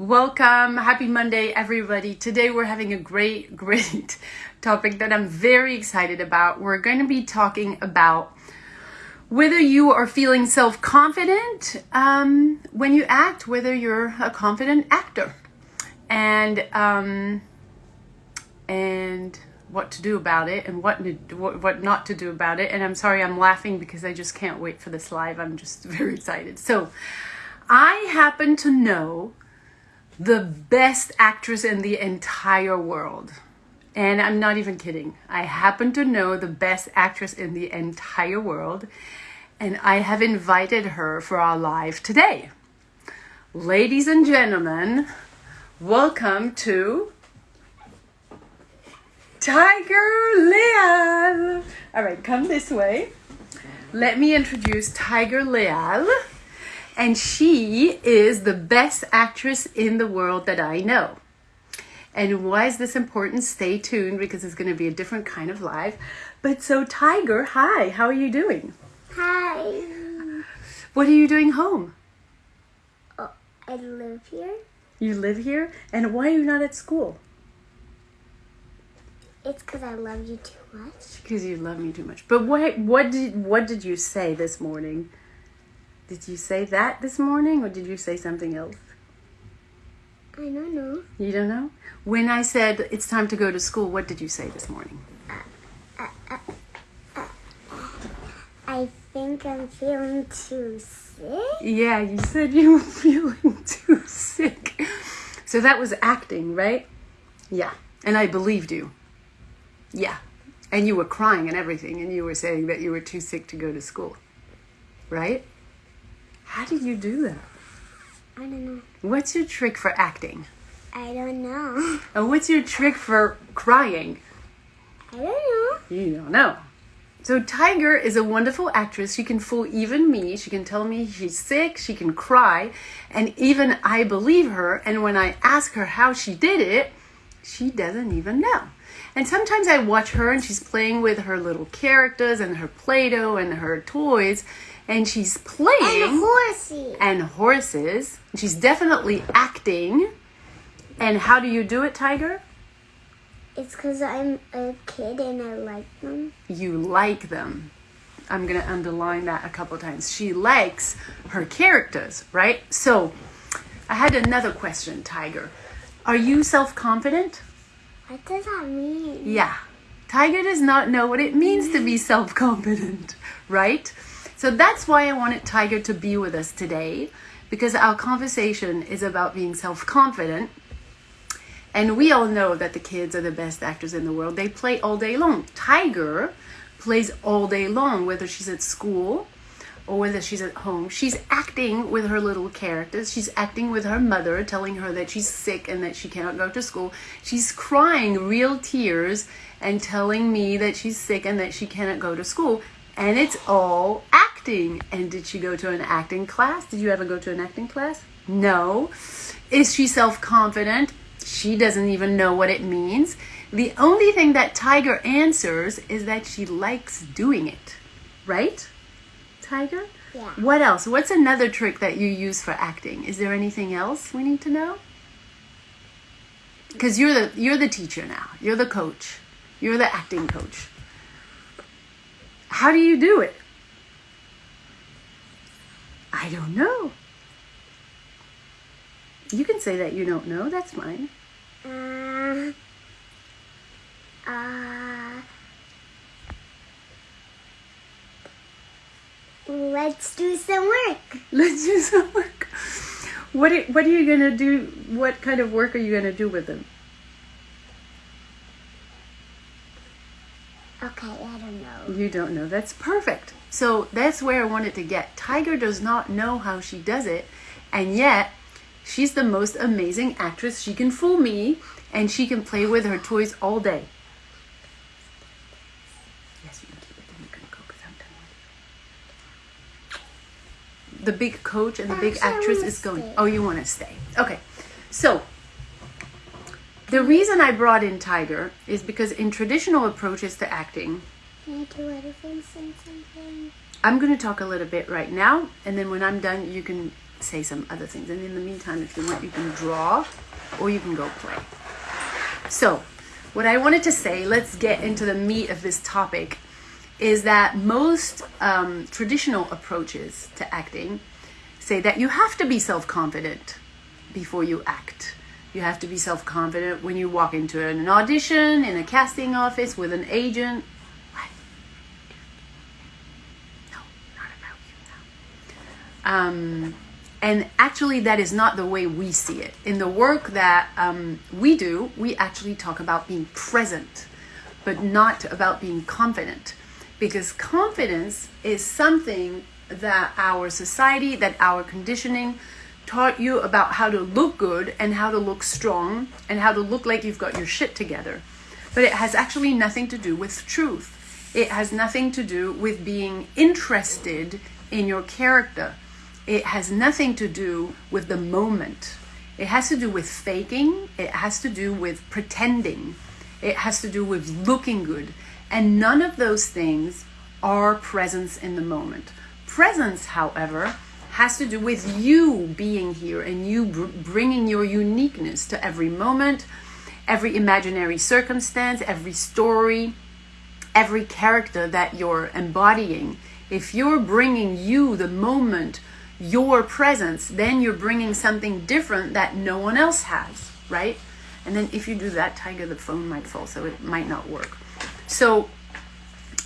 Welcome. Happy Monday, everybody. Today we're having a great, great topic that I'm very excited about. We're going to be talking about whether you are feeling self confident um, when you act, whether you're a confident actor, and um, and what to do about it and what, what what not to do about it. And I'm sorry, I'm laughing because I just can't wait for this live. I'm just very excited. So, I happen to know the best actress in the entire world. And I'm not even kidding. I happen to know the best actress in the entire world. And I have invited her for our live today. Ladies and gentlemen, welcome to Tiger Leal. All right, come this way. Let me introduce Tiger Leal. And she is the best actress in the world that I know. And why is this important? Stay tuned because it's going to be a different kind of live. But so, Tiger, hi, how are you doing? Hi. What are you doing home? Oh, I live here. You live here? And why are you not at school? It's because I love you too much. Because you love me too much. But what what did what did you say this morning? Did you say that this morning or did you say something else? I don't know. You don't know? When I said it's time to go to school, what did you say this morning? I think I'm feeling too sick. Yeah, you said you were feeling too sick. So that was acting, right? Yeah. And I believed you. Yeah. And you were crying and everything, and you were saying that you were too sick to go to school. Right? How did you do that? I don't know. What's your trick for acting? I don't know. And what's your trick for crying? I don't know. You don't know. So Tiger is a wonderful actress. She can fool even me. She can tell me she's sick. She can cry. And even I believe her. And when I ask her how she did it, she doesn't even know. And sometimes I watch her and she's playing with her little characters and her Play-Doh and her toys. And she's playing. And horses and horses. She's definitely acting. And how do you do it, Tiger? It's because I'm a kid and I like them. You like them. I'm going to underline that a couple times. She likes her characters, right? So, I had another question, Tiger. Are you self confident? What does that mean? Yeah. Tiger does not know what it means to be self confident, right? So that's why I wanted Tiger to be with us today because our conversation is about being self confident. And we all know that the kids are the best actors in the world. They play all day long. Tiger plays all day long, whether she's at school or whether she's at home. She's acting with her little characters. She's acting with her mother, telling her that she's sick and that she cannot go to school. She's crying real tears and telling me that she's sick and that she cannot go to school. And it's all acting. And did she go to an acting class? Did you ever go to an acting class? No. Is she self confident? She doesn't even know what it means. The only thing that Tiger answers is that she likes doing it. Right? Tiger? Yeah. What else? What's another trick that you use for acting? Is there anything else we need to know? Because you're the you're the teacher now. You're the coach. You're the acting coach. How do you do it? I don't know. You can say that you don't know. That's fine. Uh, uh, let's do some work. Let's do some work. What are, what are you gonna do? What kind of work are you gonna do with them? Okay, I don't know. You don't know. That's perfect. So that's where I wanted to get. Tiger does not know how she does it, and yet she's the most amazing actress. She can fool me, and she can play with her toys all day. Yes, you can keep it. Then you can go because I'm done with it. The big coach and the big Actually, actress is going. stay. Oh, you want to stay? Okay. So the reason I brought in Tiger is because in traditional approaches to acting, I'm going to talk a little bit right now, and then when I'm done, you can say some other things. And in the meantime, if you want, you can draw or you can go play. So, what I wanted to say, let's get into the meat of this topic, is that most um, traditional approaches to acting say that you have to be self confident before you act. You have to be self confident when you walk into an audition, in a casting office, with an agent. What? No, not about you now. Um, and actually, that is not the way we see it. In the work that um, we do, we actually talk about being present, but not about being confident. Because confidence is something that our society, that our conditioning taught you about how to look good and how to look strong and how to look like you've got your shit together. But it has actually nothing to do with truth. It has nothing to do with being interested in your character it has nothing to do with the moment. It has to do with faking. It has to do with pretending. It has to do with looking good. And none of those things are presence in the moment. Presence, however, has to do with you being here and you br- bringing your uniqueness to every moment, every imaginary circumstance, every story, every character that you're embodying. If you're bringing you, the moment, your presence, then you're bringing something different that no one else has, right? And then if you do that, Tiger, the phone might fall, so it might not work. So,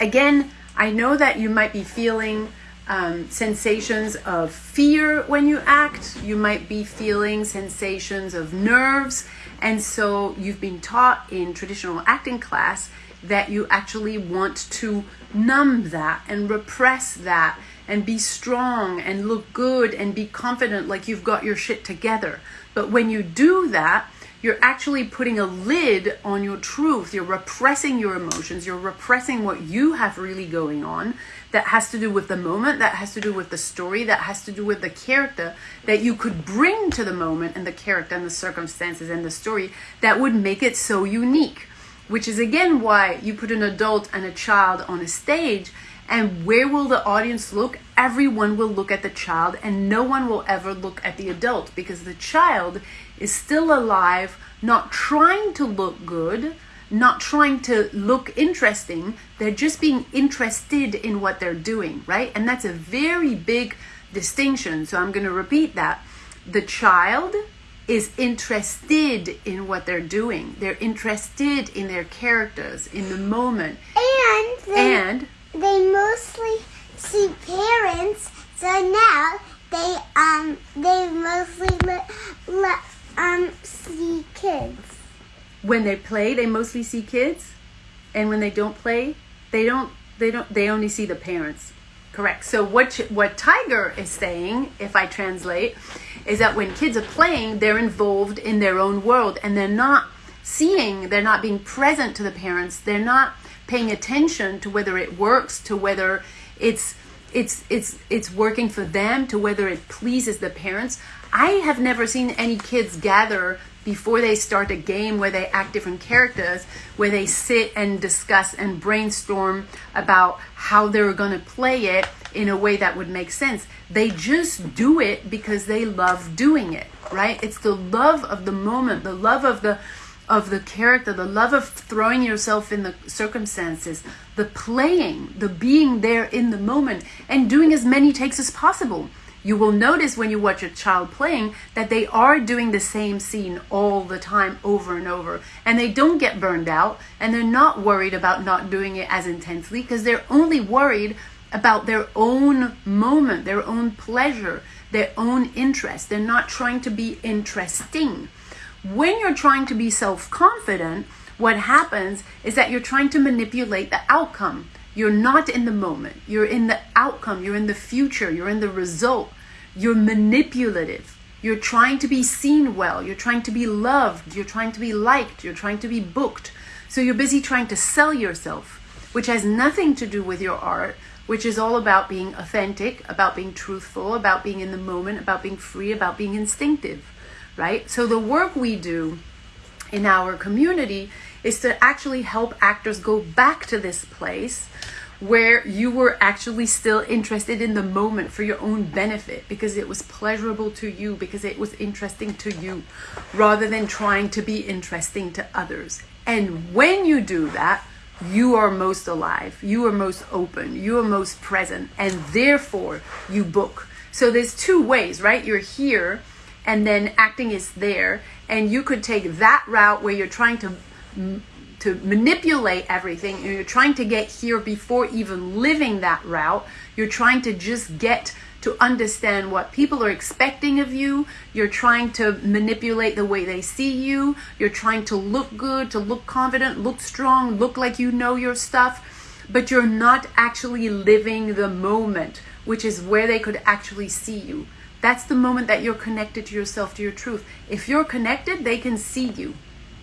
again, I know that you might be feeling um, sensations of fear when you act, you might be feeling sensations of nerves, and so you've been taught in traditional acting class that you actually want to numb that and repress that and be strong and look good and be confident like you've got your shit together. But when you do that, you're actually putting a lid on your truth. You're repressing your emotions. You're repressing what you have really going on that has to do with the moment, that has to do with the story, that has to do with the character that you could bring to the moment and the character and the circumstances and the story that would make it so unique. Which is again why you put an adult and a child on a stage and where will the audience look? Everyone will look at the child, and no one will ever look at the adult because the child is still alive, not trying to look good, not trying to look interesting. They're just being interested in what they're doing, right? And that's a very big distinction. So I'm going to repeat that. The child is interested in what they're doing. They're interested in their characters, in the moment. And and they mostly see parents, so now they um they mostly let, let um see kids. when they play they mostly see kids. And when they don't play they don't they don't they only see the parents. Correct. So what what tiger is saying if i translate is that when kids are playing they're involved in their own world. And they're not seeing they're not being present to the parents. They're not paying attention to whether it works to whether it's it's it's it's working for them to whether it pleases the parents. I have never seen any kids gather before they start a game where they act different characters where they sit and discuss and brainstorm about how they're going to play it in a way that would make sense. They just do it because they love doing it right? It's the love of the moment the love of the of the character, the love of throwing yourself in the circumstances, the playing, the being there in the moment, and doing as many takes as possible. You will notice when you watch a child playing that they are doing the same scene all the time over and over, and they don't get burned out, and they're not worried about not doing it as intensely because they're only worried about their own moment, their own pleasure, their own interest. They're not trying to be interesting when you're trying to be self confident, what happens is that you're trying to manipulate the outcome. You're not in the moment, you're in the outcome, you're in the future, you're in the result. You're manipulative. You're trying to be seen well, you're trying to be loved, you're trying to be liked, you're trying to be booked. So you're busy trying to sell yourself, which has nothing to do with your art, which is all about being authentic, about being truthful, about being in the moment, about being free, about being instinctive right? So the work we do in our community is to actually help actors go back to this place where you were actually still interested in the moment for your own benefit because it was pleasurable to you, because it was interesting to you, rather than trying to be interesting to others. And when you do that, you are most alive, you are most open, you are most present, and therefore you book. So there's two ways, right? You're here, and then acting is there, and you could take that route where you're trying to to manipulate everything you're trying to get here before even living that route. You're trying to just get to understand what people are expecting of you. You're trying to manipulate the way they see you. You're trying to look good to look confident look strong look like you know your stuff. But you're not actually living the moment which is where they could actually see you that's the moment that you're connected to yourself to your truth if you're connected they can see you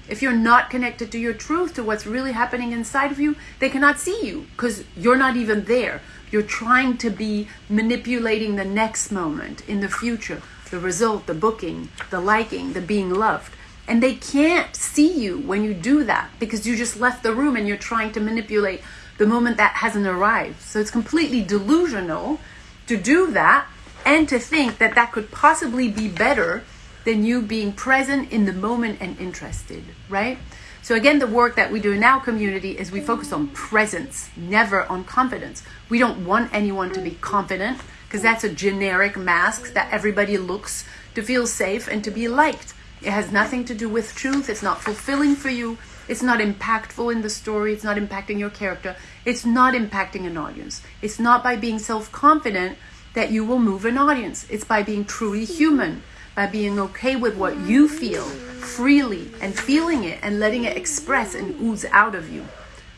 if you're not connected to your truth, to what's really happening inside of you, they cannot see you because you're not even there. You're trying to be manipulating the next moment in the future, the result, the booking, the liking, the being loved. And they can't see you when you do that because you just left the room and you're trying to manipulate the moment that hasn't arrived. So it's completely delusional to do that and to think that that could possibly be better than you being present in the moment and interested, right? So again, the work that we do in our community is we focus on presence, never on confidence. We don't want anyone to be confident because that's a generic mask that everybody looks to feel safe and to be liked. It has nothing to do with truth. It's not fulfilling for you. It's not impactful in the story. It's not impacting your character. It's not impacting an audience. It's not by being self confident that you will move an audience. It's by being truly human by being okay with what you feel freely and feeling it and letting it express and ooze out of you,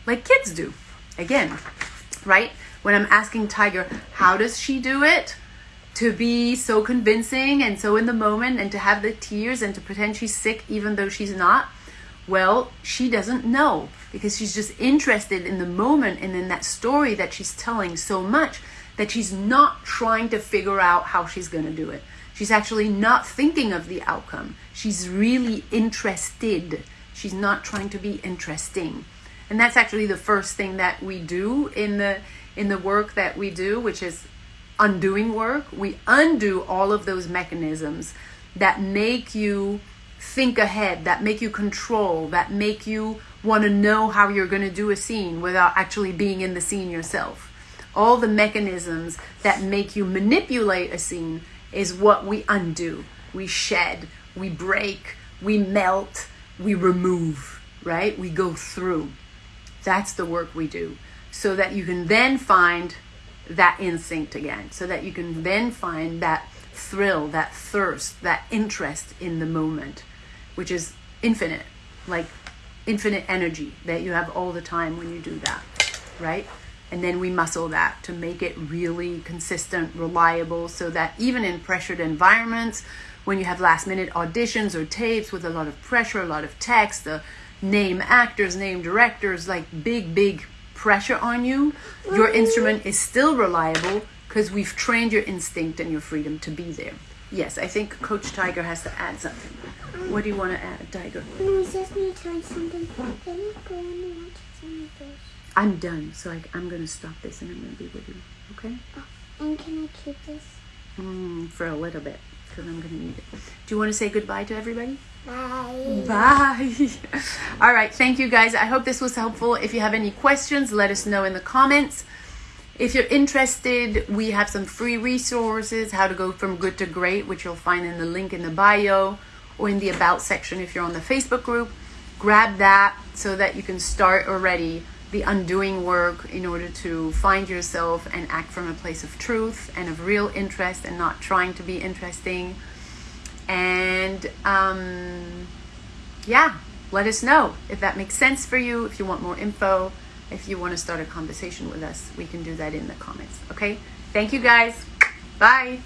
like kids do. Again, right? When I'm asking Tiger, how does she do it? To be so convincing and so in the moment and to have the tears and to pretend she's sick even though she's not. Well, she doesn't know because she's just interested in the moment and in that story that she's telling so much that she's not trying to figure out how she's going to do it. She's actually not thinking of the outcome. She's really interested. She's not trying to be interesting. And that's actually the first thing that we do in the in the work that we do, which is undoing work. We undo all of those mechanisms that make you think ahead, that make you control, that make you want to know how you're going to do a scene without actually being in the scene yourself. All the mechanisms that make you manipulate a scene is what we undo. We shed, we break, we melt, we remove, right? We go through. That's the work we do. So that you can then find that instinct again. So that you can then find that thrill, that thirst, that interest in the moment, which is infinite, like infinite energy that you have all the time when you do that, right? And then we muscle that to make it really consistent, reliable, so that even in pressured environments, when you have last minute auditions or tapes with a lot of pressure, a lot of text, the name actors, name directors, like big, big pressure on you, your mm. instrument is still reliable because we've trained your instinct and your freedom to be there. Yes, I think Coach Tiger has to add something. What do you want to add, Tiger? No, just me trying something. Let me go and watch some I'm done, so I, am going to stop this and I'm going to be with you. Okay? Oh, and can I keep this? Mm, for a little bit, because I'm going to need it. Do you want to say goodbye to everybody? Bye. Bye. All right. Thank you, guys. I hope this was helpful. If you have any questions, let us know in the comments. If you're interested, we have some free resources how to go from good to great, which you'll find in the link in the bio or in the about section if you're on the Facebook group. Grab that so that you can start already the undoing work in order to find yourself and act from a place of truth and of real interest and not trying to be interesting. And um, yeah, let us know if that makes sense for you, if you want more info, if you want to start a conversation with us, we can do that in the comments. Okay? Thank you guys. Bye.